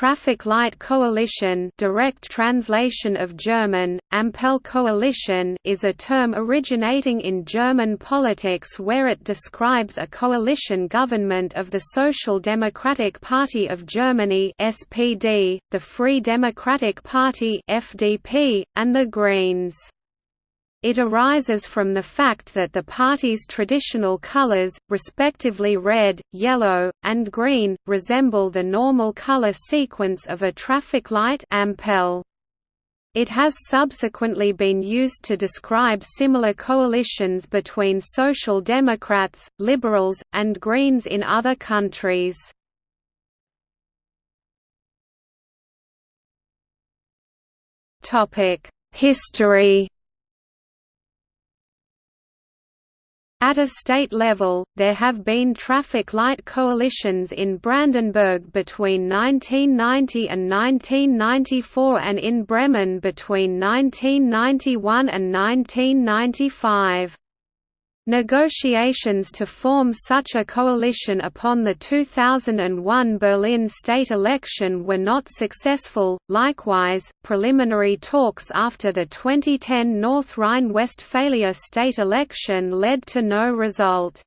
Traffic Light Coalition direct translation of German, Ampelkoalition is a term originating in German politics where it describes a coalition government of the Social Democratic Party of Germany SPD, the Free Democratic Party FDP, and the Greens. It arises from the fact that the party's traditional colors, respectively red, yellow, and green, resemble the normal color sequence of a traffic light. It has subsequently been used to describe similar coalitions between Social Democrats, Liberals, and Greens in other countries. History At a state level, there have been traffic light coalitions in Brandenburg between 1990 and 1994 and in Bremen between 1991 and 1995. Negotiations to form such a coalition upon the 2001 Berlin state election were not successful. Likewise, preliminary talks after the 2010 North Rhine-Westphalia state election led to no result.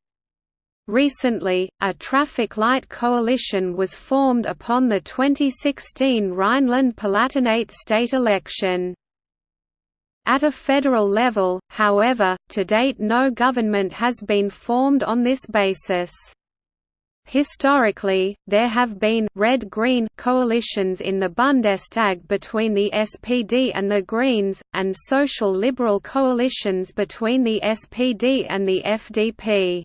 Recently, a traffic light coalition was formed upon the 2016 Rhineland-Palatinate state election. At a federal level, however, to date no government has been formed on this basis. Historically, there have been red-green coalitions in the Bundestag between the SPD and the Greens, and social liberal coalitions between the SPD and the FDP.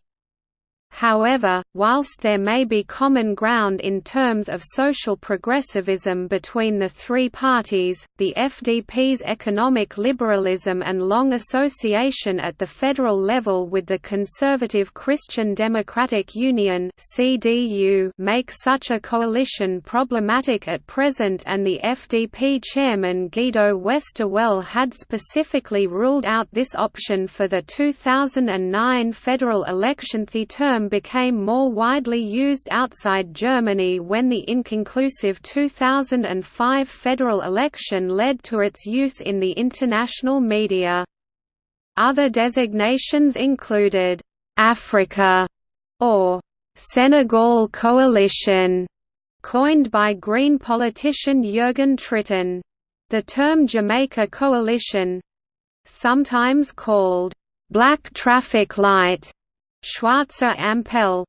However, whilst there may be common ground in terms of social progressivism between the three parties, the FDP's economic liberalism and long association at the federal level with the conservative Christian Democratic Union make such a coalition problematic at present and the FDP chairman Guido Westerwelle had specifically ruled out this option for the 2009 federal election. The term became more widely used outside Germany when the inconclusive 2005 federal election led to its use in the international media. Other designations included, "'Africa' or "'Senegal Coalition' coined by Green politician Jürgen Trittin. The term Jamaica Coalition—sometimes called "'Black Traffic Light' Schwarzer Ampel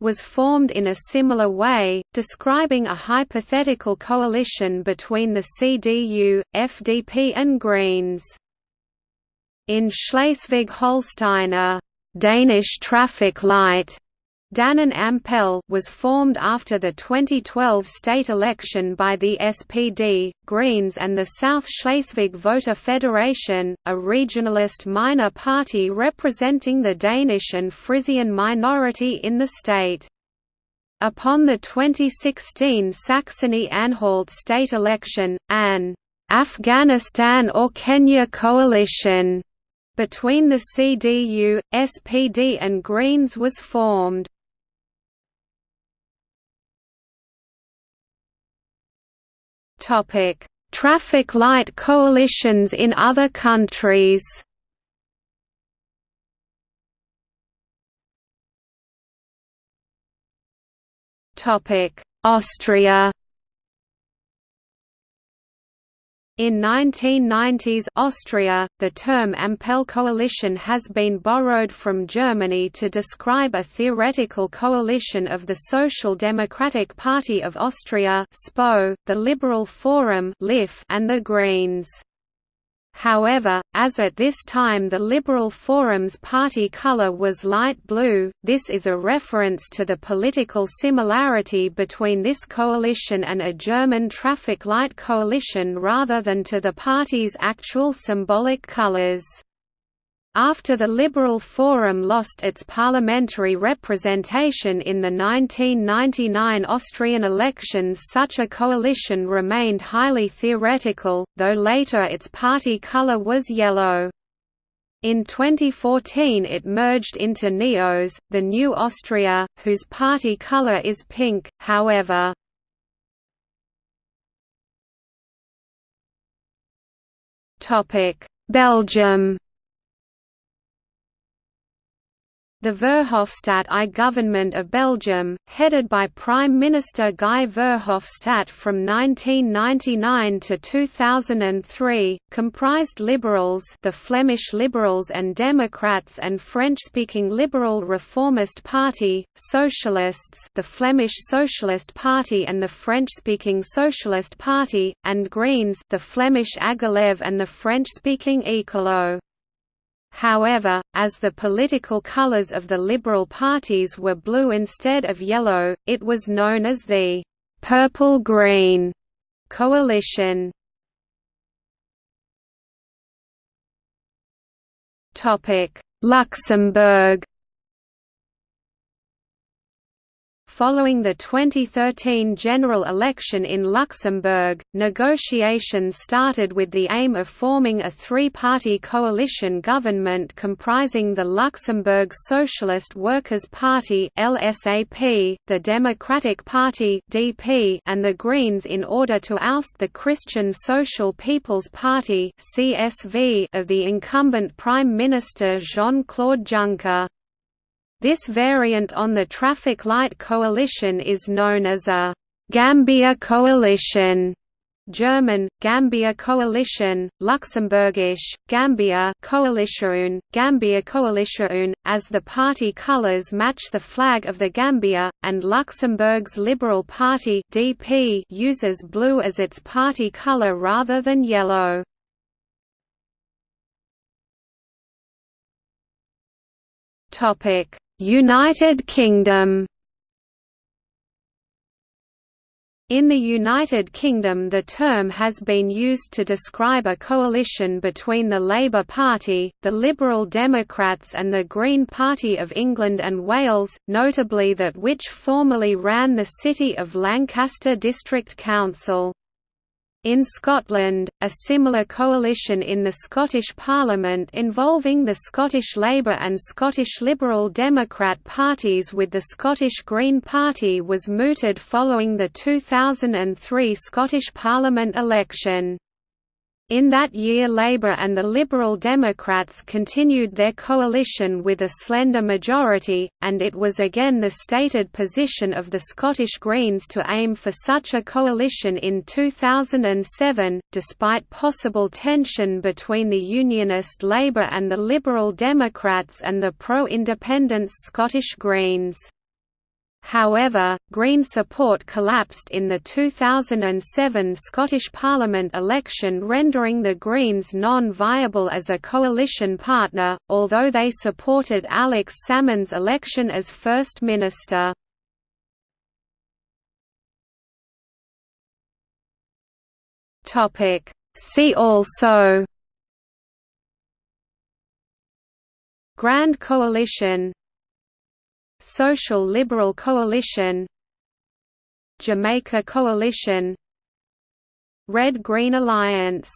was formed in a similar way, describing a hypothetical coalition between the CDU, FDP and Greens. In Schleswig-Holstein a «Danish traffic light» Dannen Ampel was formed after the 2012 state election by the SPD, Greens and the South Schleswig Voter Federation, a regionalist minor party representing the Danish and Frisian minority in the state. Upon the 2016 Saxony-Anhalt state election, an Afghanistan or Kenya coalition between the CDU, SPD and Greens was formed. Topic: Traffic light coalitions in other countries. Topic: Austria. In 1990s Austria, the term Ampelkoalition has been borrowed from Germany to describe a theoretical coalition of the Social Democratic Party of Austria (SPO), the Liberal Forum (LIF), and the Greens. However, as at this time the Liberal Forum's party colour was light blue, this is a reference to the political similarity between this coalition and a German traffic light coalition rather than to the party's actual symbolic colours. After the Liberal Forum lost its parliamentary representation in the 1999 Austrian elections such a coalition remained highly theoretical, though later its party colour was yellow. In 2014 it merged into NEOS, the New Austria, whose party colour is pink, however. Belgium The Verhofstadt I government of Belgium, headed by Prime Minister Guy Verhofstadt from 1999 to 2003, comprised liberals the Flemish Liberals and Democrats and French-speaking Liberal Reformist Party, Socialists the Flemish Socialist Party and the French-speaking Socialist Party, and Greens the Flemish Agalev and the French-speaking Ecolo. However, as the political colors of the Liberal parties were blue instead of yellow, it was known as the «purple-green» coalition. Luxembourg Following the 2013 general election in Luxembourg, negotiations started with the aim of forming a three-party coalition government comprising the Luxembourg Socialist Workers' Party (LSAP), the Democratic Party (DP), and the Greens in order to oust the Christian Social People's Party (CSV) of the incumbent Prime Minister Jean-Claude Juncker. This variant on the traffic light coalition is known as a Gambia coalition. German, Gambia Coalition, Luxembourgish, Gambia Coalition, Gambia Coalition, as the party colours match the flag of the Gambia, and Luxembourg's Liberal Party DP uses blue as its party colour rather than yellow. United Kingdom In the United Kingdom the term has been used to describe a coalition between the Labour Party, the Liberal Democrats and the Green Party of England and Wales, notably that which formerly ran the City of Lancaster District Council. In Scotland, a similar coalition in the Scottish Parliament involving the Scottish Labour and Scottish Liberal Democrat parties with the Scottish Green Party was mooted following the 2003 Scottish Parliament election. In that year Labour and the Liberal Democrats continued their coalition with a slender majority, and it was again the stated position of the Scottish Greens to aim for such a coalition in 2007, despite possible tension between the Unionist Labour and the Liberal Democrats and the pro-independence Scottish Greens. However, Green support collapsed in the 2007 Scottish Parliament election rendering the Greens non-viable as a coalition partner, although they supported Alex Salmond's election as First Minister. See also Grand Coalition Social Liberal Coalition Jamaica Coalition Red-Green Alliance